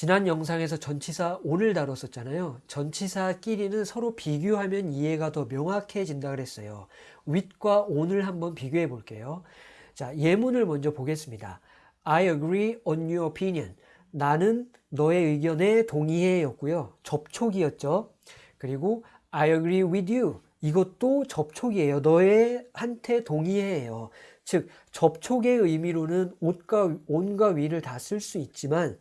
지난 영상에서 전치사 오늘 다뤘었잖아요. 전치사끼리는 서로 비교하면 이해가 더 명확해진다 그랬어요. with과 on을 한번 비교해 볼게요. 자, 예문을 먼저 보겠습니다. I agree on your opinion. 나는 너의 의견에 동의해 였고요. 접촉이었죠. 그리고 I agree with you. 이것도 접촉이에요. 너의 한테 동의해요. 즉 접촉의 의미로는 옷과 온과 위를 다 쓸 수 있지만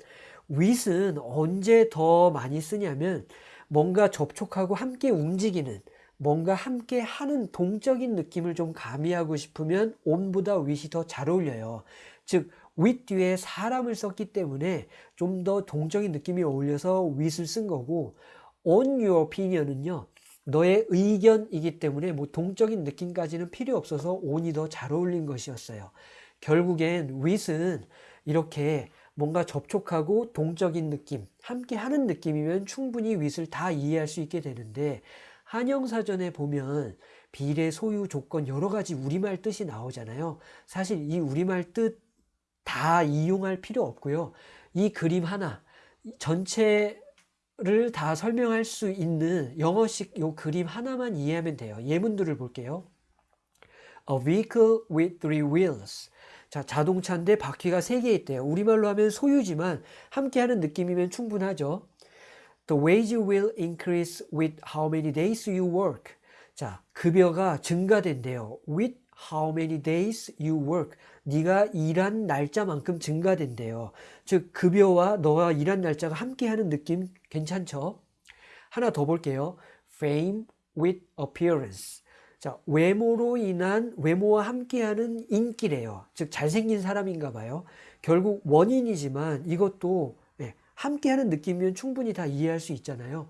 with은 언제 더 많이 쓰냐면 뭔가 접촉하고 함께 움직이는 뭔가 함께 하는 동적인 느낌을 좀 가미하고 싶으면 on보다 with이 더 잘 어울려요. 즉 with 뒤에 사람을 썼기 때문에 좀 더 동적인 느낌이 어울려서 with을 쓴 거고 on your opinion은요. 너의 의견이기 때문에 뭐 동적인 느낌까지는 필요 없어서 on이 더 잘 어울린 것이었어요. 결국엔 with은 이렇게 뭔가 접촉하고 동적인 느낌, 함께 하는 느낌이면 충분히 with을 다 이해할 수 있게 되는데 한영사전에 보면 비례, 소유, 조건 여러 가지 우리말 뜻이 나오잖아요. 사실 이 우리말 뜻 다 이용할 필요 없고요. 이 그림 하나 전체를 다 설명할 수 있는 영어식 요 그림 하나만 이해하면 돼요. 예문들을 볼게요. A vehicle with three wheels. 자, 자동차인데 바퀴가 3개 있대요. 우리말로 하면 소유지만 함께하는 느낌이면 충분하죠. The wage will increase with how many days you work. 자, 급여가 증가된대요. With how many days you work. 네가 일한 날짜만큼 증가된대요. 즉 급여와 너와 일한 날짜가 함께하는 느낌 괜찮죠? 하나 더 볼게요. Fame with appearance. 자, 외모로 인한 외모와 함께하는 인기래요. 즉 잘생긴 사람인가 봐요. 결국 원인이지만 이것도 네, 함께하는 느낌이면 충분히 다 이해할 수 있잖아요.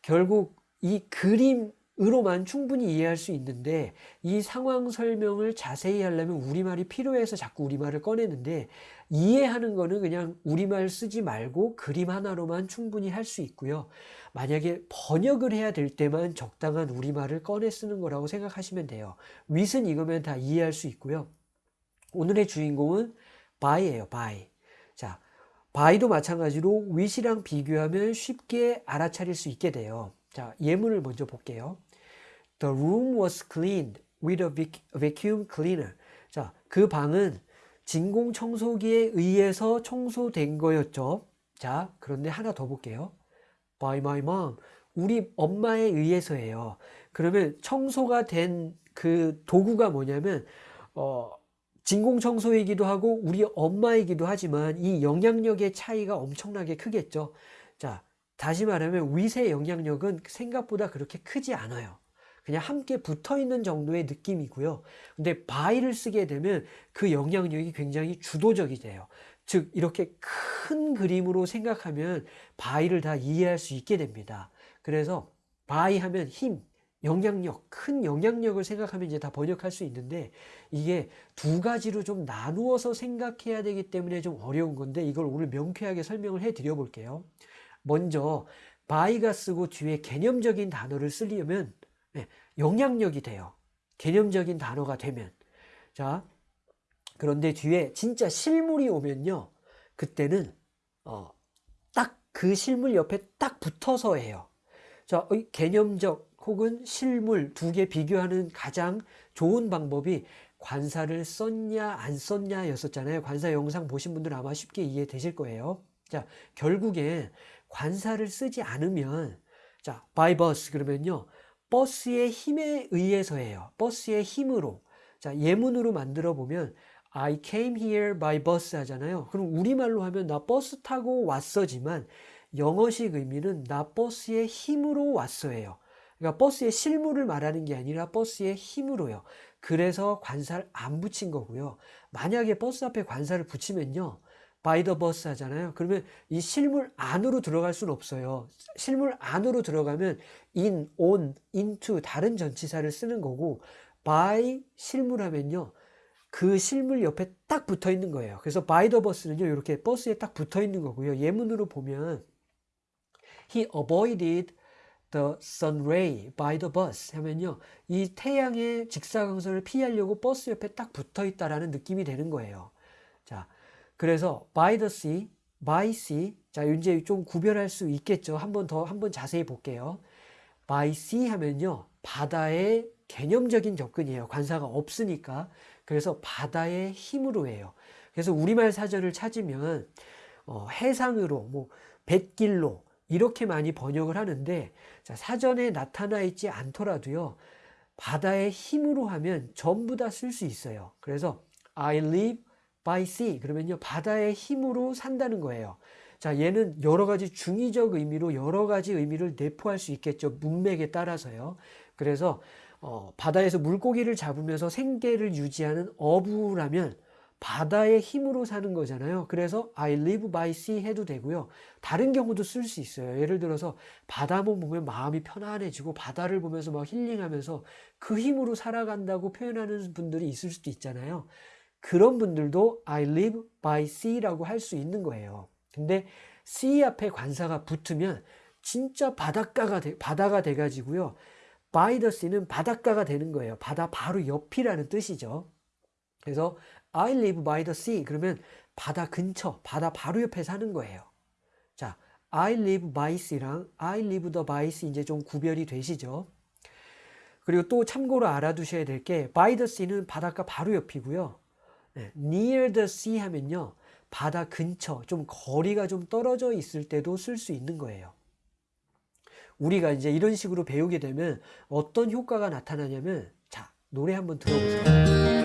결국 이 그림 으로만 충분히 이해할 수 있는데 이 상황 설명을 자세히 하려면 우리말이 필요해서 자꾸 우리말을 꺼내는데 이해하는 거는 그냥 우리말 쓰지 말고 그림 하나로만 충분히 할 수 있고요. 만약에 번역을 해야 될 때만 적당한 우리말을 꺼내 쓰는 거라고 생각하시면 돼요. 윗은 이거면 다 이해할 수 있고요. 오늘의 주인공은 by예요. by. 자, by도 마찬가지로 with이랑 비교하면 쉽게 알아차릴 수 있게 돼요. 자, 예문을 먼저 볼게요. The room was cleaned with a vacuum cleaner. 자, 그 방은 진공 청소기에 의해서 청소된 거였죠. 자, 그런데 하나 더 볼게요. by my mom. 우리 엄마에 의해서예요. 그러면 청소가 된 그 도구가 뭐냐면 어, 진공 청소이기도 하고 우리 엄마이기도 하지만 이 영향력의 차이가 엄청나게 크겠죠. 자, 다시 말하면 위세 영향력은 생각보다 그렇게 크지 않아요. 그냥 함께 붙어 있는 정도의 느낌이고요. 근데 by를 쓰게 되면 그 영향력이 굉장히 주도적이 돼요. 즉 이렇게 큰 그림으로 생각하면 by를 다 이해할 수 있게 됩니다. 그래서 by 하면 힘, 영향력, 큰 영향력을 생각하면 이제 다 번역할 수 있는데 이게 두 가지로 좀 나누어서 생각해야 되기 때문에 좀 어려운 건데 이걸 오늘 명쾌하게 설명을 해 드려 볼게요. 먼저 by가 쓰고 뒤에 개념적인 단어를 쓰려면 네, 영향력이 돼요. 개념적인 단어가 되면 자 그런데 뒤에 진짜 실물이 오면요. 그때는 어, 딱 그 실물 옆에 딱 붙어서 해요. 자, 개념적 혹은 실물 두 개 비교하는 가장 좋은 방법이 관사를 썼냐 안 썼냐 였었잖아요. 관사 영상 보신 분들 아마 쉽게 이해되실 거예요. 자, 결국엔 관사를 쓰지 않으면 자, by bus 그러면요. 버스의 힘에 의해서예요. 버스의 힘으로. 자, 예문으로 만들어 보면 I came here by bus 하잖아요. 그럼 우리말로 하면 나 버스 타고 왔어지만 영어식 의미는 나 버스의 힘으로 왔어예요. 그러니까 버스의 실물을 말하는 게 아니라 버스의 힘으로요. 그래서 관사를 안 붙인 거고요. 만약에 버스 앞에 관사를 붙이면요. By the bus 하잖아요. 그러면 이 실물 안으로 들어갈 수는 없어요. 실물 안으로 들어가면 in, on, into 다른 전치사를 쓰는 거고 by 실물 하면요. 그 실물 옆에 딱 붙어 있는 거예요. 그래서 by the bus는요, 이렇게 버스에 딱 붙어 있는 거고요. 예문으로 보면 he avoided the sun ray by the bus 하면요, 이 태양의 직사광선을 피하려고 버스 옆에 딱 붙어 있다라는 느낌이 되는 거예요. 자, 그래서 by the sea by sea. 자, 이제 좀 구별할 수 있겠죠. 한번 더, 한번 자세히 볼게요. by sea 하면요. 바다의 개념적인 접근이에요. 관사가 없으니까. 그래서 바다의 힘으로 해요. 그래서 우리말 사전을 찾으면 어, 해상으로, 뭐 뱃길로 이렇게 많이 번역을 하는데 자, 사전에 나타나 있지 않더라도요. 바다의 힘으로 하면 전부 다 쓸 수 있어요. 그래서 I live by sea 그러면요. 바다의 힘으로 산다는 거예요. 자, 얘는 여러 가지 중의적 의미로 여러 가지 의미를 내포할 수 있겠죠. 문맥에 따라서요. 그래서 어, 바다에서 물고기를 잡으면서 생계를 유지하는 어부라면 바다의 힘으로 사는 거잖아요. 그래서 I live by sea 해도 되고요. 다른 경우도 쓸 수 있어요. 예를 들어서 바다만 보면 마음이 편안해지고 바다를 보면서 막 힐링하면서 그 힘으로 살아간다고 표현하는 분들이 있을 수도 있잖아요. 그런 분들도 I live by sea라고 할 수 있는 거예요. 근데 sea 앞에 관사가 붙으면 진짜 바닷가가 돼, 바다가 돼가지고요. by the sea는 바닷가가 되는 거예요. 바다 바로 옆이라는 뜻이죠. 그래서 I live by the sea 그러면 바다 근처, 바다 바로 옆에 사는 거예요. 자, I live by sea랑 I live the by sea 이제 좀 구별이 되시죠? 그리고 또 참고로 알아두셔야 될 게 by the sea는 바닷가 바로 옆이고요. 네, near the sea 하면요. 바다 근처, 좀 거리가 좀 떨어져 있을 때도 쓸 수 있는 거예요. 우리가 이제 이런 식으로 배우게 되면 어떤 효과가 나타나냐면 자, 노래 한번 들어보세요.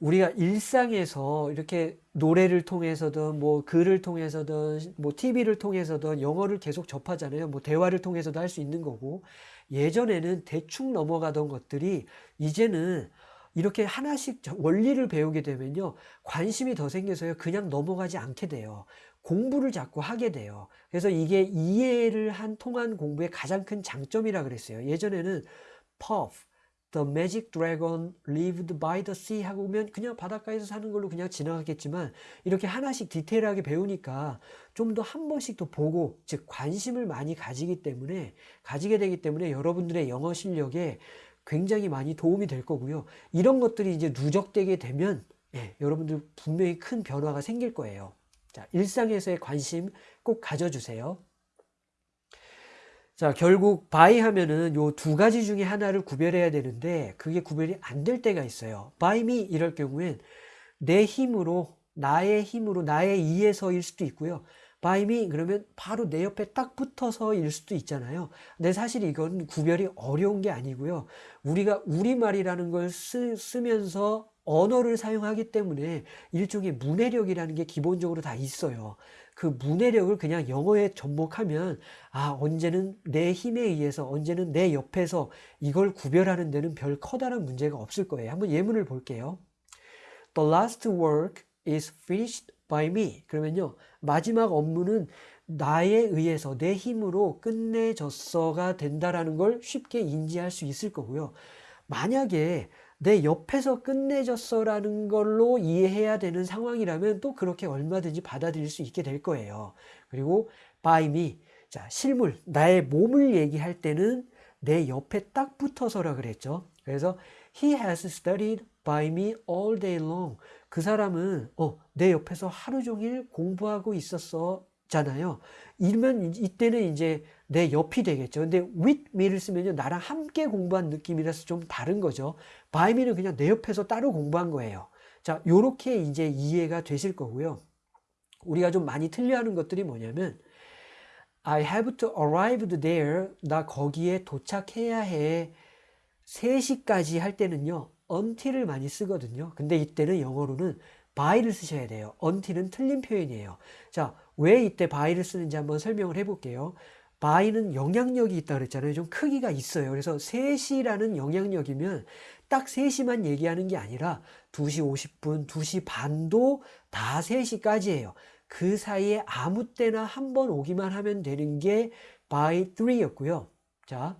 우리가 일상에서 이렇게 노래를 통해서든 뭐 글을 통해서든 뭐 TV를 통해서든 영어를 계속 접하잖아요. 뭐 대화를 통해서도 할 수 있는 거고 예전에는 대충 넘어가던 것들이 이제는 이렇게 하나씩 원리를 배우게 되면요. 관심이 더 생겨서요. 그냥 넘어가지 않게 돼요. 공부를 자꾸 하게 돼요. 그래서 이게 이해를 한 통한 공부의 가장 큰 장점이라 그랬어요. 예전에는 Puff, The Magic Dragon Lived by the Sea 하고 오면 그냥 바닷가에서 사는 걸로 그냥 지나갔겠지만 이렇게 하나씩 디테일하게 배우니까 좀 더 한 번씩 더 보고 즉 관심을 많이 가지기 때문에 가지게 되기 때문에 여러분들의 영어 실력에 굉장히 많이 도움이 될 거고요. 이런 것들이 이제 누적되게 되면 예, 여러분들 분명히 큰 변화가 생길 거예요. 자, 일상에서의 관심 꼭 가져주세요. 자, 결국 by 하면은 요 두 가지 중에 하나를 구별해야 되는데 그게 구별이 안 될 때가 있어요. me 이럴 경우엔 내 힘으로 나의 힘으로 나의 이에서 일 수도 있고요. me 그러면 바로 내 옆에 딱 붙어서 일 수도 있잖아요. 근데 사실 이건 구별이 어려운 게 아니고요. 우리가 우리말이라는 걸 쓰, 쓰면서 언어를 사용하기 때문에 일종의 문해력이라는 게 기본적으로 다 있어요. 그 문해력을 그냥 영어에 접목하면 아 언제는 내 힘에 의해서 언제는 내 옆에서 이걸 구별하는 데는 별 커다란 문제가 없을 거예요. 한번 예문을 볼게요. The last work is finished by me. 그러면요. 마지막 업무는 나에 의해서 내 힘으로 끝내졌어가 된다라는 걸 쉽게 인지할 수 있을 거고요. 만약에 내 옆에서 끝내줬어라는 걸로 이해해야 되는 상황이라면 또 그렇게 얼마든지 받아들일 수 있게 될 거예요. 그리고 by me. 자, 실물, 나의 몸을 얘기할 때는 내 옆에 딱 붙어서라 그랬죠. 그래서 he has studied by me all day long. 그 사람은 어, 내 옆에서 하루 종일 공부하고 있었어. 잖아요. 이러면 이때는 이제 내 옆이 되겠죠. 근데 with me를 쓰면요. 나랑 함께 공부한 느낌이라서 좀 다른 거죠. by me는 그냥 내 옆에서 따로 공부한 거예요. 자, 요렇게 이제 이해가 되실 거고요. 우리가 좀 많이 틀려하는 것들이 뭐냐면 I have to arrive there. 나 거기에 도착해야 해. 3시까지 할 때는요. until을 많이 쓰거든요. 근데 이때는 영어로는 by를 쓰셔야 돼요. until은 틀린 표현이에요. 자, 왜 이때 by를 쓰는지 한번 설명을 해볼게요. by는 영향력이 있다 그랬잖아요. 좀 크기가 있어요. 그래서 3시라는 영향력이면 딱 3시만 얘기하는 게 아니라 2시 50분, 2시 반도 다 3시까지예요. 그 사이에 아무 때나 한 번 오기만 하면 되는 게 by 3였고요. 자,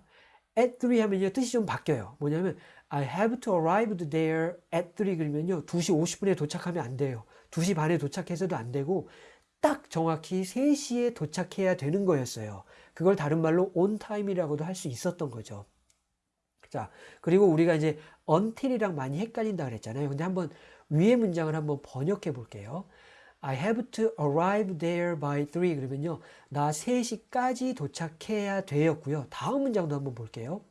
at 3 하면요. 뜻이 좀 바뀌어요. 뭐냐면 I have to arrive there at 3 그러면요. 2시 50분에 도착하면 안 돼요. 2시 반에 도착해서도 안 되고 딱 정확히 3시에 도착해야 되는 거였어요. 그걸 다른 말로 time이라고도 할 수 있었던 거죠. 자, 그리고 우리가 이제 until이랑 많이 헷갈린다 그랬잖아요. 근데 한번 위의 문장을 한번 번역해 볼게요. I have to arrive there by 3 그러면요. 나 3시까지 도착해야 되었고요. 다음 문장도 한번 볼게요.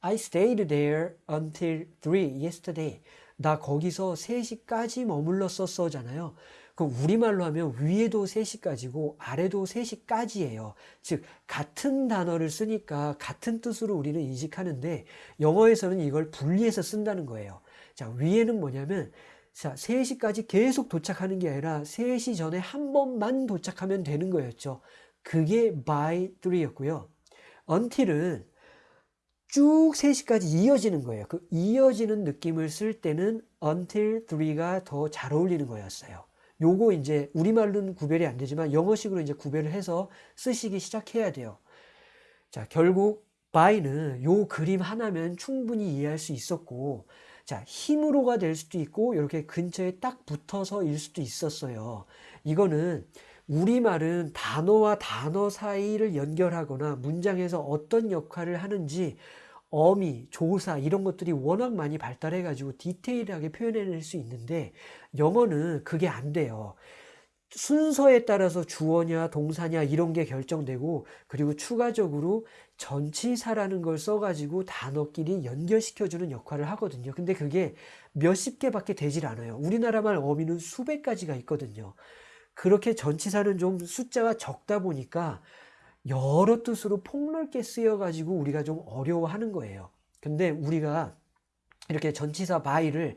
I stayed there until 3 yesterday. 나 거기서 3시까지 머물렀었어잖아요. 그럼 우리말로 하면 위에도 3시까지고 아래도 3시까지예요. 즉 같은 단어를 쓰니까 같은 뜻으로 우리는 인식하는데 영어에서는 이걸 분리해서 쓴다는 거예요. 자, 위에는 뭐냐면 자, 3시까지 계속 도착하는 게 아니라 3시 전에 한 번만 도착하면 되는 거였죠. 그게 by 3였고요. until은 쭉 3시까지 이어지는 거예요. 그 이어지는 느낌을 쓸 때는 until 3가 더 잘 어울리는 거였어요. 요거 이제 우리말로는 구별이 안 되지만 영어식으로 이제 구별을 해서 쓰시기 시작해야 돼요. 자, 결국 by는 요 그림 하나면 충분히 이해할 수 있었고 자, 힘으로가 될 수도 있고 이렇게 근처에 딱 붙어서 일 수도 있었어요. 이거는 우리말은 단어와 단어 사이를 연결하거나 문장에서 어떤 역할을 하는지 어미, 조사 이런 것들이 워낙 많이 발달해 가지고 디테일하게 표현해낼 수 있는데 영어는 그게 안 돼요. 순서에 따라서 주어냐 동사냐 이런 게 결정되고 그리고 추가적으로 전치사라는 걸 써가지고 단어끼리 연결시켜주는 역할을 하거든요. 근데 그게 몇십 개밖에 되질 않아요. 우리나라 말 어미는 수백 가지가 있거든요. 그렇게 전치사는 좀 숫자가 적다 보니까 여러 뜻으로 폭넓게 쓰여가지고 우리가 좀 어려워하는 거예요. 근데 우리가 이렇게 전치사 by를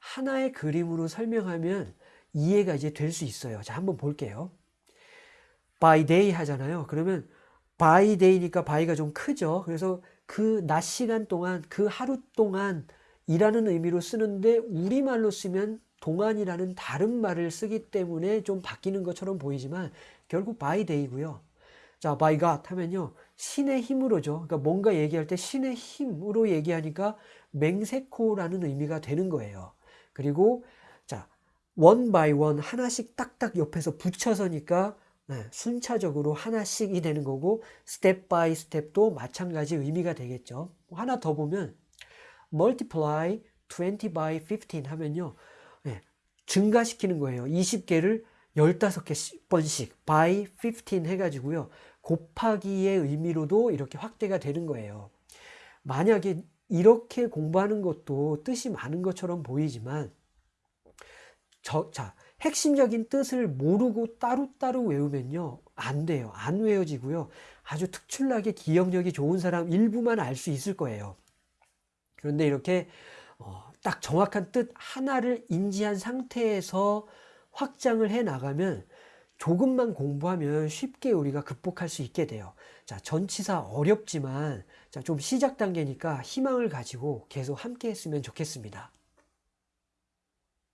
하나의 그림으로 설명하면 이해가 이제 될 수 있어요. 자, 한번 볼게요. by day 하잖아요. 그러면 by day니까 by가 좀 크죠. 그래서 그 낮 시간 동안, 그 하루 동안 이라는 의미로 쓰는데 우리말로 쓰면 동안이라는 다른 말을 쓰기 때문에 좀 바뀌는 것처럼 보이지만 결국 by day고요. 자, by God 하면요. 신의 힘으로죠. 그러니까 뭔가 얘기할 때 신의 힘으로 얘기하니까 맹세코라는 의미가 되는 거예요. 그리고 자, one by one 하나씩 딱딱 옆에서 붙여서니까 네, 순차적으로 하나씩이 되는 거고 step by step도 마찬가지 의미가 되겠죠. 하나 더 보면 multiply 20 by 15 하면요. 네, 증가시키는 거예요. 20개를 15번씩 by 15 해가지고요. 곱하기의 의미로도 이렇게 확대가 되는 거예요. 만약에 이렇게 공부하는 것도 뜻이 많은 것처럼 보이지만 저, 자, 핵심적인 뜻을 모르고 따로따로 외우면요. 안 돼요. 안 외워지고요. 아주 특출나게 기억력이 좋은 사람 일부만 알 수 있을 거예요. 그런데 이렇게 어, 딱 정확한 뜻 하나를 인지한 상태에서 확장을 해 나가면 조금만 공부하면 쉽게 우리가 극복할 수 있게 돼요. 자, 전치사 어렵지만 자, 좀 시작 단계니까 희망을 가지고 계속 함께 했으면 좋겠습니다.